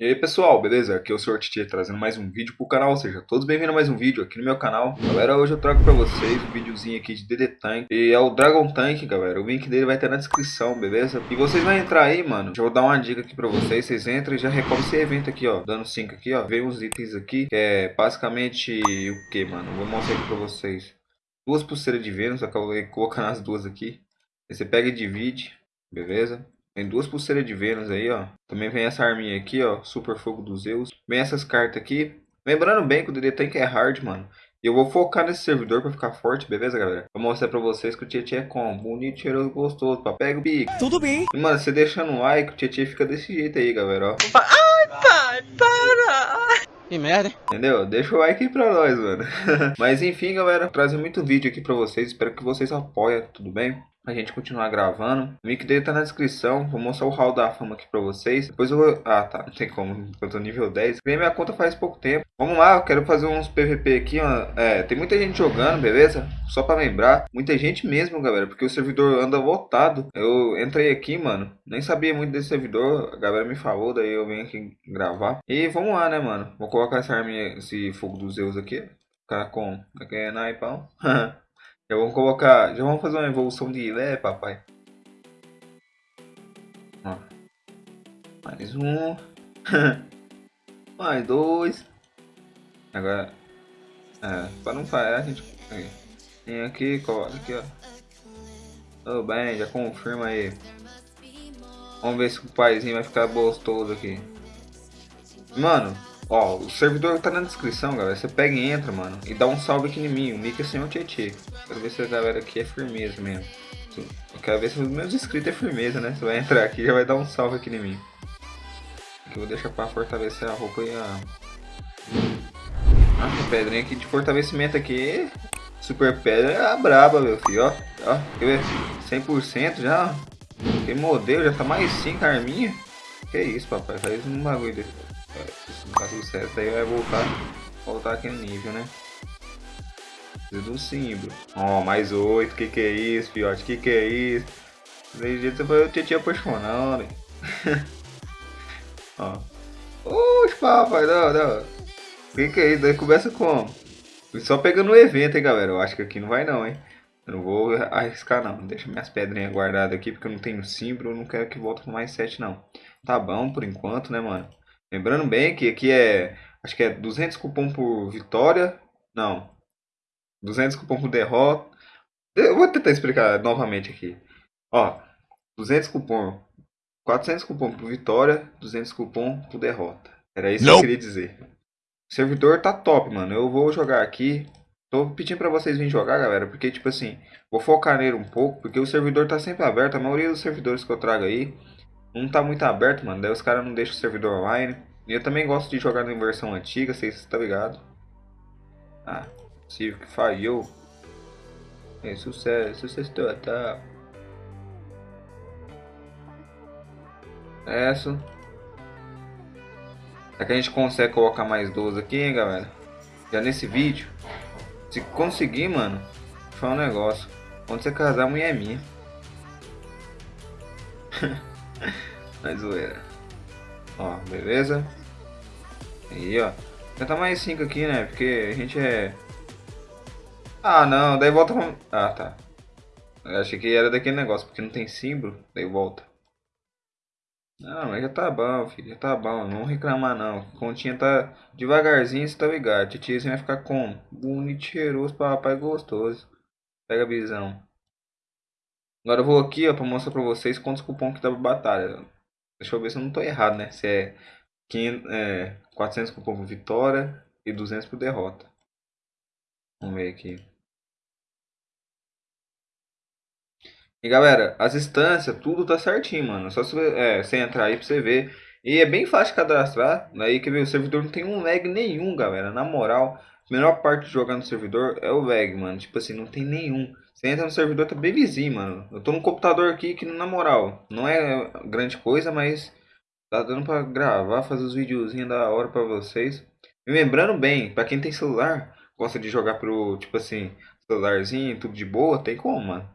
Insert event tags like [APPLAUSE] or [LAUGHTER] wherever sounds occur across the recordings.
E aí pessoal, beleza? Aqui é o Sr. Titi trazendo mais um vídeo pro canal, ou seja, todos bem-vindos a mais um vídeo aqui no meu canal. Galera, hoje eu trago pra vocês um videozinho aqui de DD Tank, e é o Dragon Tank, galera, o link dele vai estar na descrição, beleza? E vocês vão entrar aí, mano, já vou dar uma dica aqui pra vocês, vocês entram e já recobrem esse evento aqui, ó, dando 5 aqui, ó, vem uns itens aqui, que é basicamente o que, mano? Vou mostrar aqui pra vocês. Duas pulseiras de Vênus, acabei colocando as duas aqui, aí você pega e divide, beleza? Tem duas pulseiras de Vênus aí, ó. Também vem essa arminha aqui, ó. Super Fogo dos Zeus. Vem essas cartas aqui. Lembrando bem que o DD Tank é hard, mano. E eu vou focar nesse servidor pra ficar forte, beleza, galera? Vou mostrar pra vocês que o Tietchan é como. Bonito, cheiroso, gostoso. Pá. Pega o bico. Tudo bem. E, mano, você deixando um like, o Tietchan fica desse jeito aí, galera, ó. Ai, pai, para. Que merda, hein? Entendeu? Deixa o like aí pra nós, mano. [LAUGHS] Mas enfim, galera, trazer muito vídeo aqui pra vocês. Espero que vocês apoiem, tudo bem? A gente continuar gravando. O link dele tá na descrição. Vou mostrar o hall da fama aqui pra vocês. Depois eu vou... Ah, tá. Não tem como. Eu tô nível 10. Criei minha conta faz pouco tempo. Vamos lá. Eu quero fazer uns PVP aqui, ó. É, tem muita gente jogando, beleza? Só pra lembrar. Muita gente mesmo, galera. Porque o servidor anda lotado. Eu entrei aqui, mano. Nem sabia muito desse servidor. A galera me falou. Daí eu vim aqui gravar. E vamos lá, né, mano? Vou colocar essa arminha, esse fogo dos Zeus aqui. Ficar com... Aqui é naipão. Já vamos colocar. Já vamos fazer uma evolução de Ilé, papai. Ó. Mais um. [LAUGHS] Mais dois. Agora. É, para não falhar, a gente. Tem aqui, coloca aqui, ó. Tudo bem, já confirma aí. Vamos ver se o paizinho vai ficar gostoso aqui. Mano, Ó, o servidor tá na descrição, galera. Você pega e entra, mano. E dá um salve aqui em mim. O é sem o Tietê. Quero ver se a galera aqui é firmeza mesmo. Eu quero ver se os meus inscritos é firmeza, né? Você vai entrar aqui e já vai dar um salve aqui em mim. Aqui eu vou deixar pra fortalecer a roupa e a... Ah, pedrinha aqui de fortalecimento aqui. Super pedra é a braba, meu filho. Ó, ó. Quer ver? 100% já. Que modelo, já tá mais 5 arminha. Que isso, papai. Faz um bagulho desse. Se não dá sucesso, aí vai voltar, voltar aquele nível, né? Do símbolo. Ó, oh, mais oito. Que que é isso, fiote? Que que é isso? Desse jeito você foi o Tietchan apaixonando. [LAUGHS] Ó. Oxe, papai, não, não. Que que é isso? Daí começa como? Só pegando o evento, hein, galera. Eu acho que aqui não vai não, hein. Eu não vou arriscar não. Deixa minhas pedrinhas guardadas aqui, porque eu não tenho símbolo. Eu não quero que volte com mais 7, não. Tá bom por enquanto, né, mano? Lembrando bem que aqui é. Acho que é 200 cupom por vitória. Não. 200 cupom por derrota. Eu vou tentar explicar novamente aqui. Ó. 200 cupom. 400 cupom por vitória. 200 cupom por derrota. Era isso que eu queria dizer. O servidor tá top, mano. Eu vou jogar aqui. Tô pedindo pra vocês virem jogar, galera. Porque, tipo assim, vou focar nele um pouco. Porque o servidor tá sempre aberto. A maioria dos servidores que eu trago aí não tá muito aberto, mano. Daí os caras não deixam o servidor online. E eu também gosto de jogar em versão antiga, vocês estão tá ligado? Ah, possível que falhou. É sucesso, sucesso total. Sucesso. Será que a gente consegue colocar mais 12 aqui, hein, galera? Já nesse vídeo. Se conseguir, mano, foi um negócio. Quando você casar, a mulher é minha. [LAUGHS] [LAUGHS] Na zoeira. Ó, beleza? Aí, ó. Tentar mais 5 aqui, né? Porque a gente é... Ah, não. Daí volta pra... Ah, tá. Eu achei que era daquele negócio, porque não tem símbolo. Daí volta. Não, mas já tá bom, filho. Já tá bom. Não reclamar, não. Continha tá devagarzinho, você tá ligado. Titiazinho vai ficar como? Bonito, cheiroso, papai gostoso. Pega a visão. Agora eu vou aqui, ó, pra mostrar pra vocês quantos cupons que dá pra batalha. Deixa eu ver se eu não tô errado, né? Se é, 500, é 400 cupom por vitória e 200 por derrota. Vamos ver aqui. E galera, as instâncias, tudo tá certinho, mano. Só você, é, você entrar aí pra você ver. E é bem fácil cadastrar. Daí que o servidor não tem um lag nenhum, galera. Na moral, a melhor parte de jogar no servidor é o lag, mano. Tipo assim, não tem nenhum. Você entra no servidor, tá bem vizinho, mano. Eu tô no computador aqui que, na moral, não é grande coisa, mas tá dando pra gravar, fazer os videozinhos da hora pra vocês. E lembrando bem, pra quem tem celular, gosta de jogar pro, tipo assim, celularzinho, tudo de boa, tem como, mano.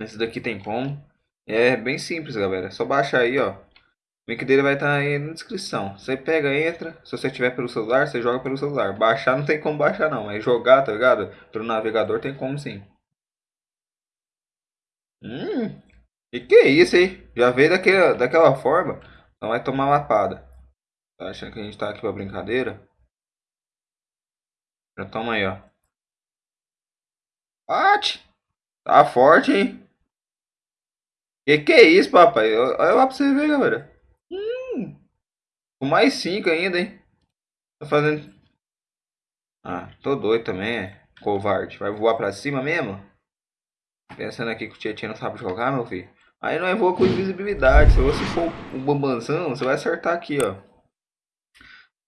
Esse daqui tem como. É bem simples, galera. É só baixar aí, ó. O link dele vai estar aí na descrição. Você pega, entra. Se você tiver pelo celular, você joga pelo celular. Baixar não tem como baixar não, mas jogar, tá ligado? Pelo navegador tem como sim. Hum, e que é isso, hein? Já veio daquela, daquela forma, então vai tomar lapada. Tá achando que a gente tá aqui pra brincadeira? Já toma aí, ó. Bate! Tá forte, hein? Que que é isso, papai? Olha lá pra você ver, galera. Hum, com mais 5 ainda, hein? Tá fazendo... Ah, tô doido também, é. Covarde. Vai voar pra cima mesmo? Pensando aqui que o Tietchan não sabe jogar, meu filho. Aí não é voa com invisibilidade. Se você for um bambanzão, você vai acertar aqui, ó.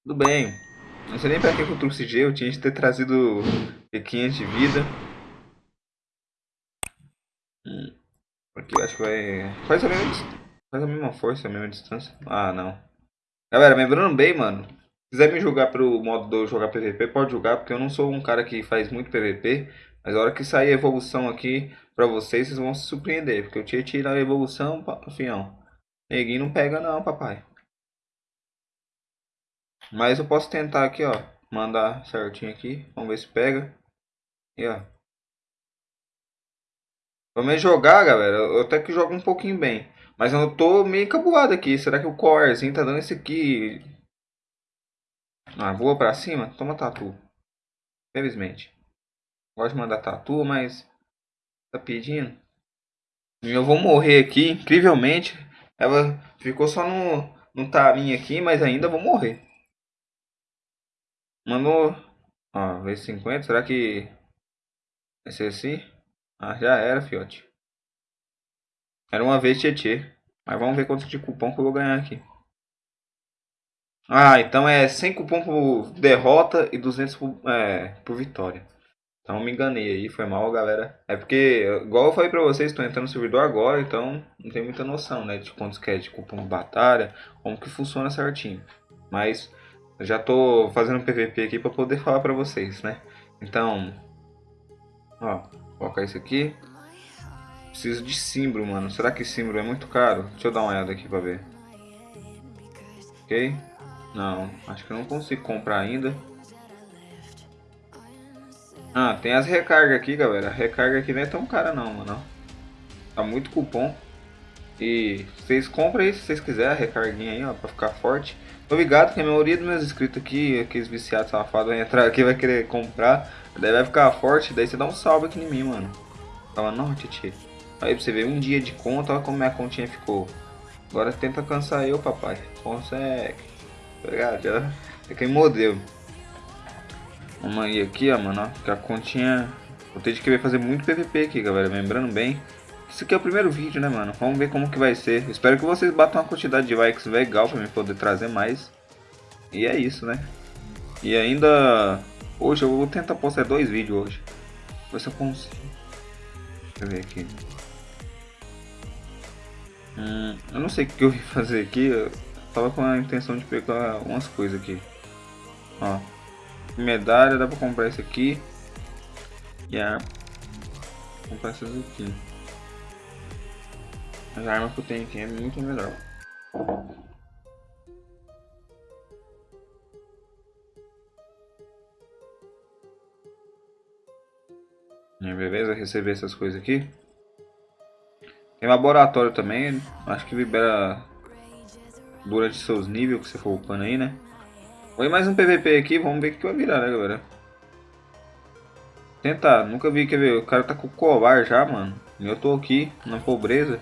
Tudo bem. Não sei nem pra que eu trouxe G. Eu tinha de ter trazido P500 de vida. Hum. Porque eu acho que vai... Faz a mesma, faz a mesma força, a mesma distância. Ah, não. Galera, lembrando bem, mano. Se quiser me jogar pro modo 2 jogar PVP, pode jogar. Porque eu não sou um cara que faz muito PVP. Mas a hora que sair a evolução aqui pra vocês, vocês vão se surpreender. Porque eu tinha tirado a evolução, afião. Neguinho não pega não, papai. Mas eu posso tentar aqui, ó. Mandar certinho aqui. Vamos ver se pega. E ó. Vamos jogar, galera. Eu até que jogo um pouquinho bem. Mas eu tô meio encabulado aqui. Será que o corezinho tá dando esse aqui? Ah, voa pra cima? Toma tatu. Felizmente. Gosto de mandar tatu, mas tá pedindo. E eu vou morrer aqui, incrivelmente. Ela ficou só no, no tarinho aqui, mas ainda vou morrer. Mandou. Ó, vez 50. Será que. Vai ser assim? Ah, já era, fiote. Era uma vez Tietê. Mas vamos ver quanto de cupom que eu vou ganhar aqui. Ah, então é 100 cupom por derrota e 200 por, é, por vitória. Então me enganei aí, foi mal, galera. É porque, igual eu falei pra vocês, estou entrando no servidor agora, então não tem muita noção, né? De quantos que é de cupom de batalha, como que funciona certinho. Mas já tô fazendo PVP aqui pra poder falar pra vocês, né? Então, ó, colocar isso aqui. Preciso de símbolo, mano. Será que símbolo é muito caro? Deixa eu dar uma olhada aqui pra ver. Ok? Não, acho que eu não consigo comprar ainda. Ah, tem as recargas aqui, galera. A recarga aqui não é tão cara não, mano. Tá muito cupom. E vocês compram aí se vocês quiserem a recarguinha aí, ó, pra ficar forte. Tô ligado que a maioria dos meus inscritos aqui, aqueles viciados safados, vai entrar aqui vai querer comprar. Daí vai ficar forte, daí você dá um salve aqui em mim, mano. Fala, não, titi. Aí pra você ver, um dia de conta, olha como minha continha ficou. Agora tenta cansar eu, papai. Consegue. Tá ligado? Já é quem modelo. Vamos ir aqui, ó, mano, ó, que a continha... Vou ter de querer fazer muito PVP aqui, galera, lembrando bem. Isso aqui é o primeiro vídeo, né, mano? Vamos ver como que vai ser. Espero que vocês batam uma quantidade de likes legal pra mim poder trazer mais. E é isso, né? E ainda... Hoje eu vou tentar postar dois vídeos hoje. Ver se eu consigo. Deixa eu ver aqui. Hum, eu não sei o que eu vim fazer aqui. Eu tava com a intenção de pegar umas coisas aqui. Ó. Medalha, dá pra comprar esse aqui. E a comprar essas aqui. As armas que eu tenho aqui é muito melhor. Beleza, receber essas coisas aqui. Tem laboratório também, acho que libera durante seus níveis que você for upando aí, né? Foi mais um PVP aqui, vamos ver o que vai virar, né, galera? Tentar, nunca vi, quer ver, o cara tá com covar já, mano. E eu tô aqui, na pobreza.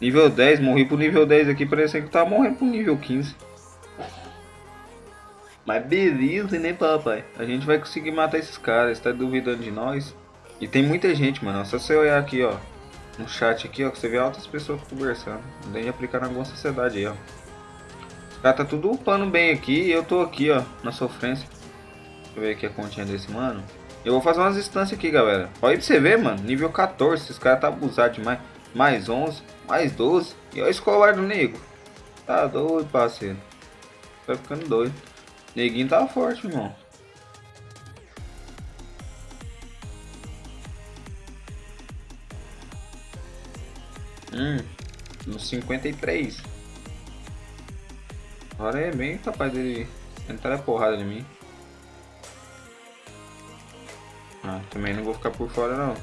Nível 10, morri pro nível 10 aqui, parecia que tava morrendo pro nível 15. Mas beleza, né, papai? A gente vai conseguir matar esses caras, tá duvidando de nós? E tem muita gente, mano. Só você olhar aqui, ó. No chat aqui, ó, você vê altas pessoas conversando. Tem de aplicar na alguma sociedade aí, ó. Os caras tá tudo upando bem aqui e eu tô aqui, ó, na sofrência. Deixa eu ver aqui a continha desse mano. Eu vou fazer umas instâncias aqui, galera. Olha pra você ver, mano. Nível 14. Esses caras tá abusado demais. Mais 11, mais 12. E olha o escolar do nego. Tá doido, parceiro. Tá ficando doido. Neguinho tá forte, irmão. Hum, no 53. Agora é bem capaz dele entrar a porrada em mim. Ah, também não vou ficar por fora não.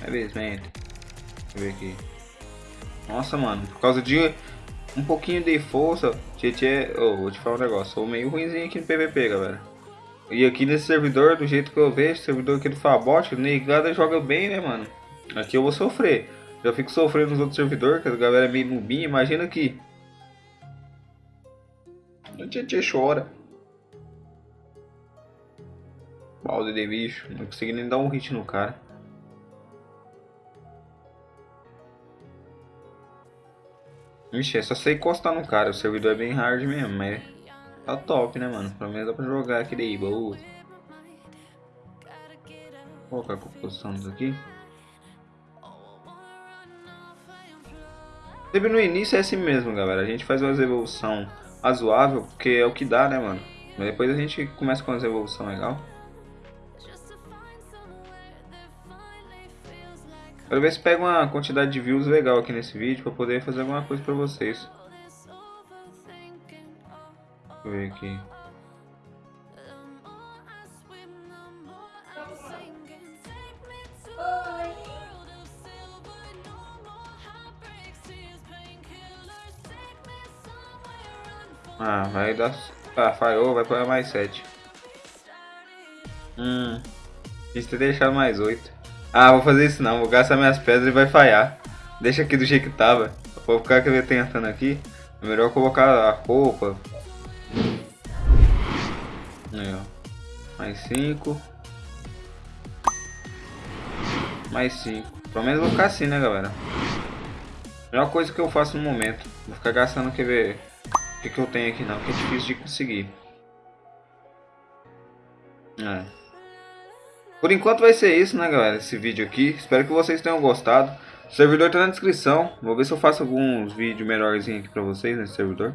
Felizmente. Deixa eu ver aqui. Nossa, mano. Por causa de um pouquinho de força. Tietê, oh, vou te falar um negócio. Sou meio ruimzinho aqui no PVP, galera. E aqui nesse servidor, do jeito que eu vejo, servidor aqui do Fabot, negada joga bem, né, mano? Aqui eu vou sofrer. Já fico sofrendo nos outros servidores, que a galera é meio nubinha. Imagina aqui. O Tietê chora. Balde de bicho. Não consegui nem dar um hit no cara. Ixi, é só você encostar no cara, o servidor é bem hard mesmo, mas tá top, né, mano? Pelo menos dá pra jogar aqui daí, boa. Vou colocar a composição aqui. Sempre no início é assim mesmo, galera. A gente faz uma evolução razoável, porque é o que dá, né, mano? Mas depois a gente começa com uma evolução legal. Quero ver se pega uma quantidade de views legal aqui nesse vídeo para poder fazer alguma coisa para vocês. Deixa eu ver aqui. Ah, vai dar... Ah, falhou, vai pôr mais 7. Hum... Quis ter deixado mais 8. Ah, vou fazer isso não, vou gastar minhas pedras e vai falhar. Deixa aqui do jeito que tava. Vou ficar tentando aqui. É melhor colocar a roupa. Aí, ó. Mais 5. Mais 5. Pelo menos vou ficar assim, né, galera? Melhor coisa que eu faço no momento. Vou ficar gastando, quer ver o que, que eu tenho aqui não, que é difícil de conseguir. É. Por enquanto vai ser isso, né, galera? Esse vídeo aqui. Espero que vocês tenham gostado. O servidor tá na descrição. Vou ver se eu faço alguns vídeos melhorzinhos aqui pra vocês nesse servidor.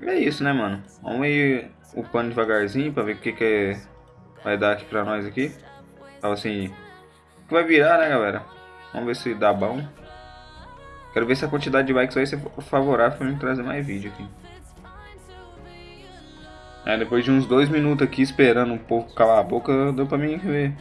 E é isso, né, mano? Vamos ir upando devagarzinho pra ver o que, que vai dar aqui pra nós aqui. Então, assim, o que vai virar, né, galera? Vamos ver se dá bom. Quero ver se a quantidade de likes vai ser favorável pra mim trazer mais vídeo aqui. É, depois de uns dois minutos aqui esperando um pouco calar a boca, deu pra mim ver.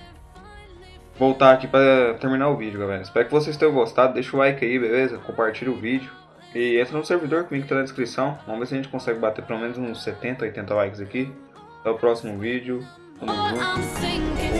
Voltar aqui pra terminar o vídeo, galera. Espero que vocês tenham gostado. Deixa o like aí, beleza? Compartilha o vídeo. E entra no servidor, que o link tá na descrição. Vamos ver se a gente consegue bater pelo menos uns 70, 80 likes aqui. Até o próximo vídeo. Tamo junto.